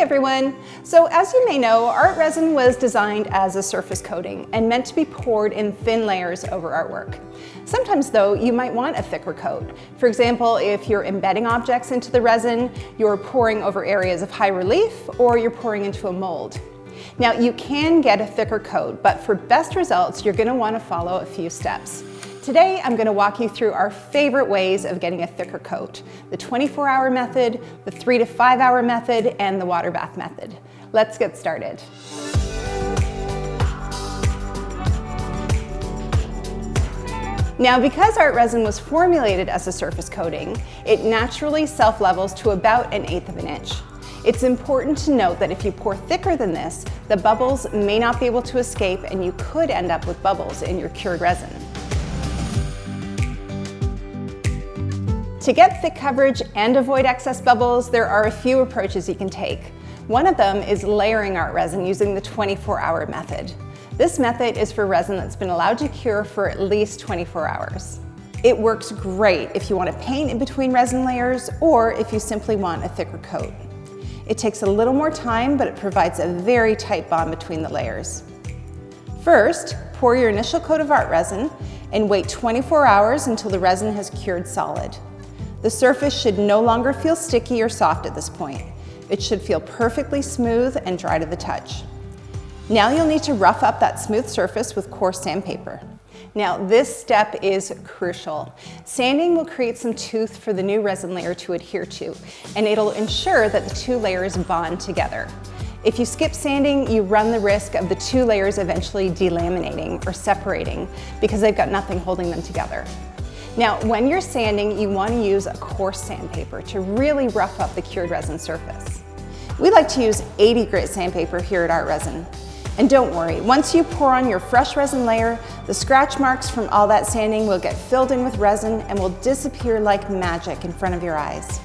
everyone! So as you may know, art resin was designed as a surface coating and meant to be poured in thin layers over artwork. Sometimes though, you might want a thicker coat. For example, if you're embedding objects into the resin, you're pouring over areas of high relief, or you're pouring into a mold. Now you can get a thicker coat, but for best results, you're gonna wanna follow a few steps. Today, I'm gonna walk you through our favorite ways of getting a thicker coat, the 24 hour method, the three to five hour method, and the water bath method. Let's get started. Now, because art resin was formulated as a surface coating, it naturally self-levels to about an eighth of an inch. It's important to note that if you pour thicker than this, the bubbles may not be able to escape and you could end up with bubbles in your cured resin. To get thick coverage and avoid excess bubbles, there are a few approaches you can take. One of them is layering art resin using the 24-hour method. This method is for resin that's been allowed to cure for at least 24 hours. It works great if you want to paint in between resin layers or if you simply want a thicker coat. It takes a little more time, but it provides a very tight bond between the layers. First, pour your initial coat of art resin and wait 24 hours until the resin has cured solid. The surface should no longer feel sticky or soft at this point. It should feel perfectly smooth and dry to the touch. Now you'll need to rough up that smooth surface with coarse sandpaper. Now this step is crucial. Sanding will create some tooth for the new resin layer to adhere to, and it'll ensure that the two layers bond together. If you skip sanding, you run the risk of the two layers eventually delaminating or separating because they've got nothing holding them together. Now, when you're sanding, you want to use a coarse sandpaper to really rough up the cured resin surface. We like to use 80 grit sandpaper here at Art Resin. And don't worry, once you pour on your fresh resin layer, the scratch marks from all that sanding will get filled in with resin and will disappear like magic in front of your eyes.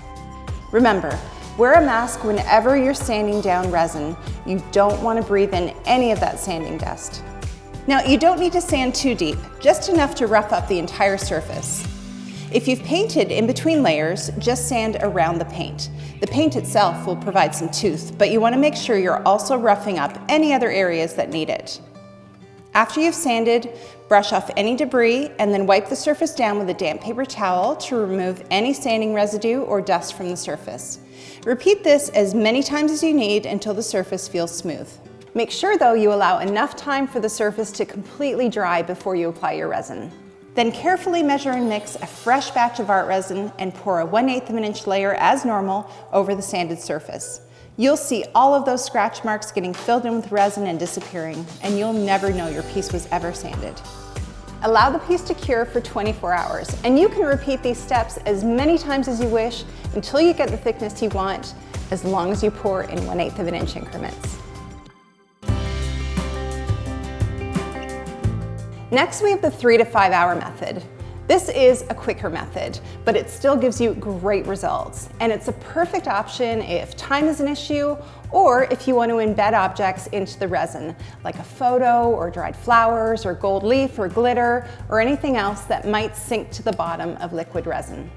Remember, wear a mask whenever you're sanding down resin. You don't want to breathe in any of that sanding dust. Now you don't need to sand too deep, just enough to rough up the entire surface. If you've painted in between layers, just sand around the paint. The paint itself will provide some tooth, but you want to make sure you're also roughing up any other areas that need it. After you've sanded, brush off any debris and then wipe the surface down with a damp paper towel to remove any sanding residue or dust from the surface. Repeat this as many times as you need until the surface feels smooth. Make sure though you allow enough time for the surface to completely dry before you apply your resin. Then carefully measure and mix a fresh batch of art resin and pour a 1 8 of an inch layer as normal over the sanded surface. You'll see all of those scratch marks getting filled in with resin and disappearing, and you'll never know your piece was ever sanded. Allow the piece to cure for 24 hours, and you can repeat these steps as many times as you wish until you get the thickness you want, as long as you pour in 1 8 of an inch increments. Next, we have the three to five hour method. This is a quicker method, but it still gives you great results. And it's a perfect option if time is an issue or if you want to embed objects into the resin, like a photo or dried flowers or gold leaf or glitter or anything else that might sink to the bottom of liquid resin.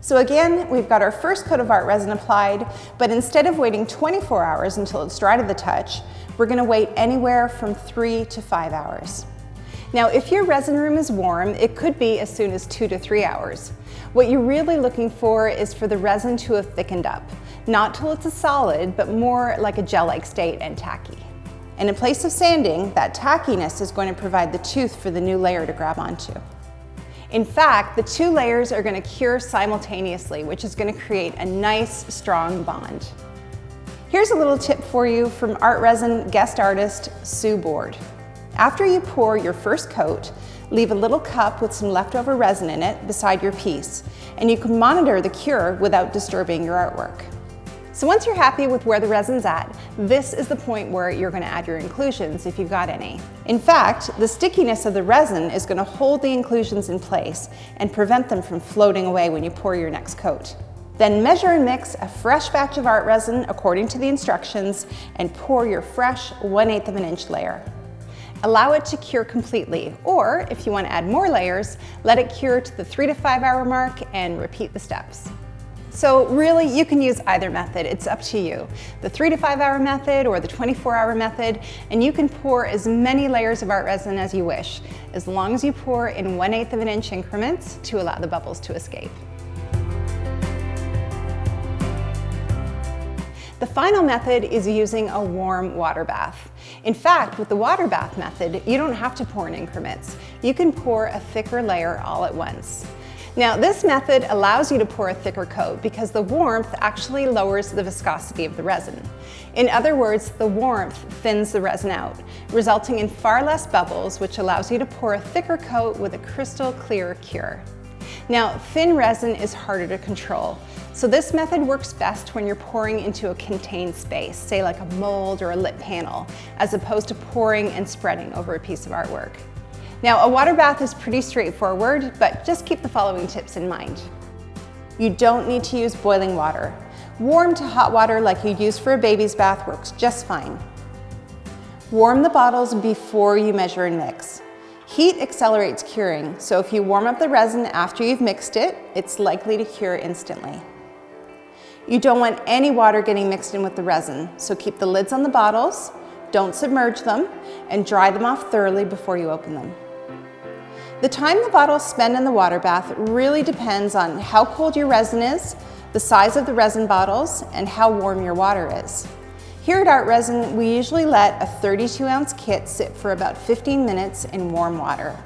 So again, we've got our first coat of art resin applied, but instead of waiting 24 hours until it's dry to the touch, we're gonna wait anywhere from three to five hours. Now, if your resin room is warm, it could be as soon as two to three hours. What you're really looking for is for the resin to have thickened up, not till it's a solid, but more like a gel-like state and tacky. And in place of sanding, that tackiness is going to provide the tooth for the new layer to grab onto. In fact, the two layers are going to cure simultaneously, which is going to create a nice, strong bond. Here's a little tip for you from art resin guest artist Sue Board. After you pour your first coat, leave a little cup with some leftover resin in it beside your piece, and you can monitor the cure without disturbing your artwork. So once you're happy with where the resin's at, this is the point where you're gonna add your inclusions if you've got any. In fact, the stickiness of the resin is gonna hold the inclusions in place and prevent them from floating away when you pour your next coat. Then measure and mix a fresh batch of art resin according to the instructions and pour your fresh 1 8 of an inch layer. Allow it to cure completely, or if you want to add more layers, let it cure to the three to five hour mark and repeat the steps. So really, you can use either method, it's up to you. The three to five hour method or the 24 hour method, and you can pour as many layers of art resin as you wish, as long as you pour in 1 8 of an inch increments to allow the bubbles to escape. The final method is using a warm water bath. In fact, with the water bath method, you don't have to pour in increments. You can pour a thicker layer all at once. Now this method allows you to pour a thicker coat because the warmth actually lowers the viscosity of the resin. In other words, the warmth thins the resin out, resulting in far less bubbles, which allows you to pour a thicker coat with a crystal clear cure. Now, thin resin is harder to control, so this method works best when you're pouring into a contained space, say like a mold or a lit panel, as opposed to pouring and spreading over a piece of artwork. Now, a water bath is pretty straightforward, but just keep the following tips in mind. You don't need to use boiling water. Warm to hot water like you'd use for a baby's bath works just fine. Warm the bottles before you measure and mix. Heat accelerates curing, so if you warm up the resin after you've mixed it, it's likely to cure instantly. You don't want any water getting mixed in with the resin, so keep the lids on the bottles, don't submerge them, and dry them off thoroughly before you open them. The time the bottles spend in the water bath really depends on how cold your resin is, the size of the resin bottles, and how warm your water is. Here at Art Resin, we usually let a 32 ounce kit sit for about 15 minutes in warm water.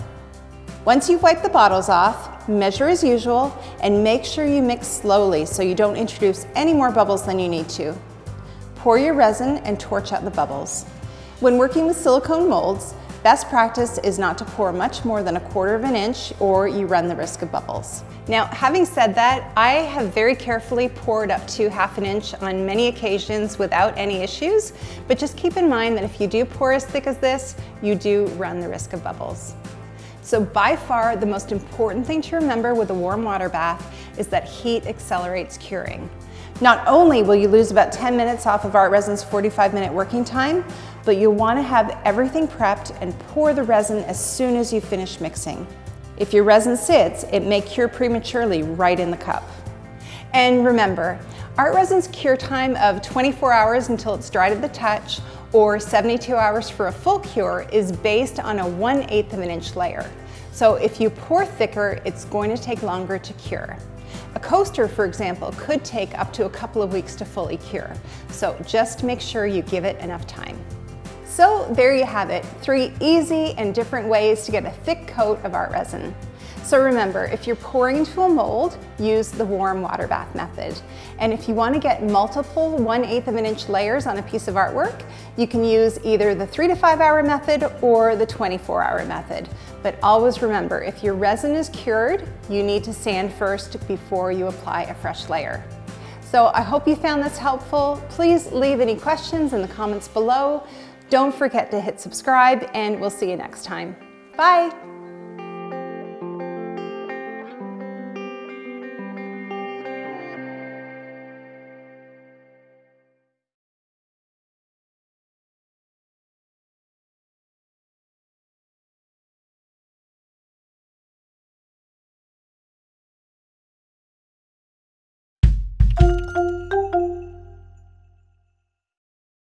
Once you've wiped the bottles off, measure as usual and make sure you mix slowly so you don't introduce any more bubbles than you need to. Pour your resin and torch out the bubbles. When working with silicone molds, Best practice is not to pour much more than a quarter of an inch or you run the risk of bubbles. Now, having said that, I have very carefully poured up to half an inch on many occasions without any issues, but just keep in mind that if you do pour as thick as this, you do run the risk of bubbles. So by far, the most important thing to remember with a warm water bath is that heat accelerates curing. Not only will you lose about 10 minutes off of Art Resin's 45 minute working time, but you'll wanna have everything prepped and pour the resin as soon as you finish mixing. If your resin sits, it may cure prematurely right in the cup. And remember, art resin's cure time of 24 hours until it's dry to the touch or 72 hours for a full cure is based on a 1 8th of an inch layer. So if you pour thicker, it's going to take longer to cure. A coaster, for example, could take up to a couple of weeks to fully cure. So just make sure you give it enough time. So there you have it, three easy and different ways to get a thick coat of art resin. So remember, if you're pouring into a mold, use the warm water bath method. And if you want to get multiple 1 8 of an inch layers on a piece of artwork, you can use either the 3 to 5 hour method or the 24 hour method. But always remember, if your resin is cured, you need to sand first before you apply a fresh layer. So I hope you found this helpful. Please leave any questions in the comments below. Don't forget to hit subscribe and we'll see you next time. Bye.